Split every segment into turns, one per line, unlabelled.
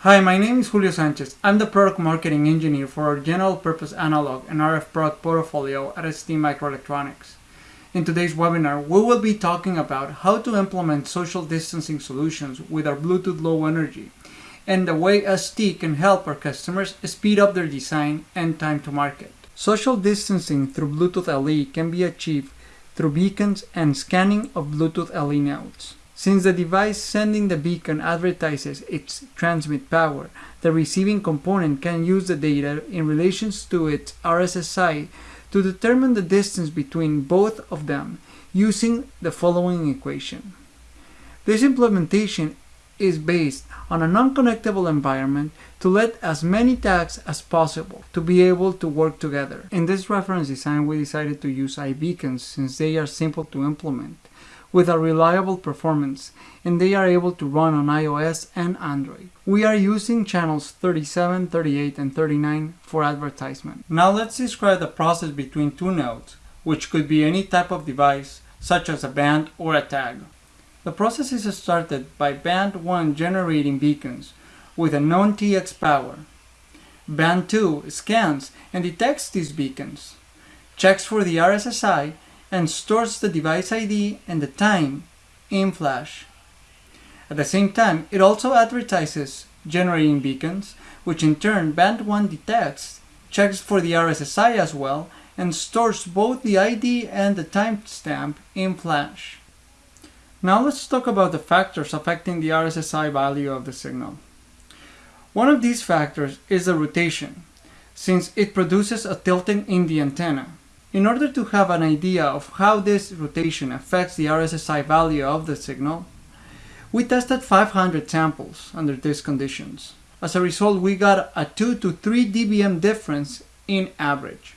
Hi, my name is Julio Sanchez. I'm the product marketing engineer for our general purpose analog and RF product portfolio at ST Microelectronics. In today's webinar, we will be talking about how to implement social distancing solutions with our Bluetooth Low Energy and the way ST can help our customers speed up their design and time to market. Social distancing through Bluetooth LE can be achieved through beacons and scanning of Bluetooth LE nodes. Since the device sending the beacon advertises its transmit power, the receiving component can use the data in relation to its RSSI to determine the distance between both of them using the following equation. This implementation is based on a non-connectable environment to let as many tags as possible to be able to work together. In this reference design we decided to use iBeacons since they are simple to implement with a reliable performance and they are able to run on iOS and Android. We are using channels 37, 38 and 39 for advertisement. Now let's describe the process between two nodes, which could be any type of device such as a band or a tag. The process is started by band 1 generating beacons with a known TX power. Band 2 scans and detects these beacons, checks for the RSSI, and stores the device ID and the time in flash. At the same time, it also advertises generating beacons, which in turn band 1 detects, checks for the RSSI as well, and stores both the ID and the timestamp in flash. Now let's talk about the factors affecting the RSSI value of the signal. One of these factors is the rotation, since it produces a tilting in the antenna. In order to have an idea of how this rotation affects the RSSI value of the signal, we tested 500 samples under these conditions. As a result, we got a 2 to 3 dBm difference in average.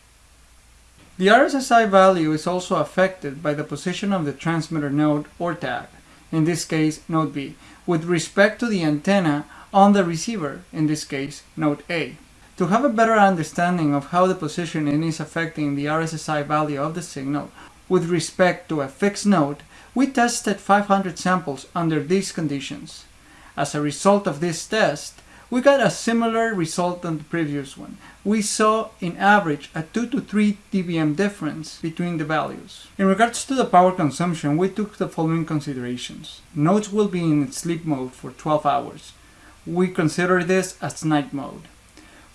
The RSSI value is also affected by the position of the transmitter node or tag, in this case node B, with respect to the antenna on the receiver, in this case node A. To have a better understanding of how the positioning is affecting the RSSI value of the signal with respect to a fixed node, we tested 500 samples under these conditions. As a result of this test, we got a similar result than the previous one. We saw in average a 2 to 3 dBm difference between the values. In regards to the power consumption, we took the following considerations. Nodes will be in sleep mode for 12 hours. We consider this as night mode.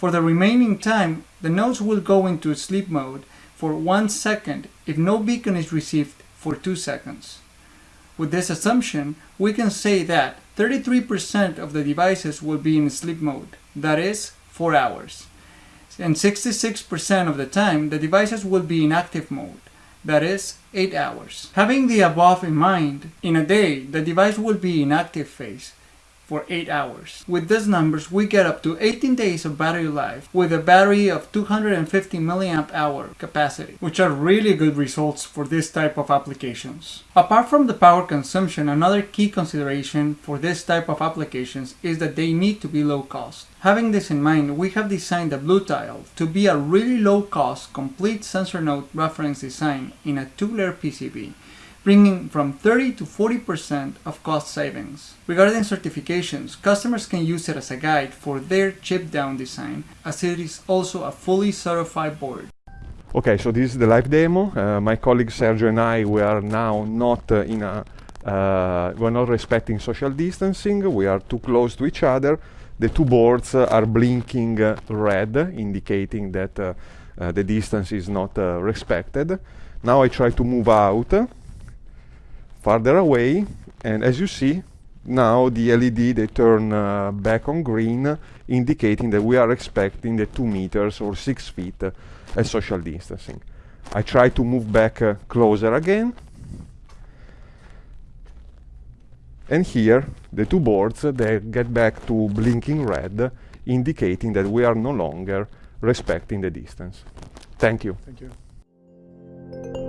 For the remaining time, the nodes will go into sleep mode for 1 second if no beacon is received for 2 seconds. With this assumption, we can say that 33% of the devices will be in sleep mode, that is, 4 hours. And 66% of the time, the devices will be in active mode, that is, 8 hours. Having the above in mind, in a day, the device will be in active phase, for 8 hours. With these numbers we get up to 18 days of battery life with a battery of 250 milliamp hour capacity, which are really good results for this type of applications. Apart from the power consumption, another key consideration for this type of applications is that they need to be low cost. Having this in mind, we have designed the Bluetile to be a really low cost complete sensor node reference design in a two-layer PCB bringing from 30 to 40% of cost savings. Regarding certifications, customers can use it as a guide for their chip down design, as it is also a fully certified board.
Okay, so this is the live demo. Uh, my colleague Sergio and I, we are now not uh, in a, uh, we're not respecting social distancing. We are too close to each other. The two boards uh, are blinking uh, red, indicating that uh, the distance is not respected. Now I try to move out farther away and as you see now the LED they turn uh, back on green indicating that we are expecting the 2 meters or 6 feet uh, as social distancing. I try to move back uh, closer again and here the two boards they get back to blinking red indicating that we are no longer respecting the distance. Thank you.
Thank you.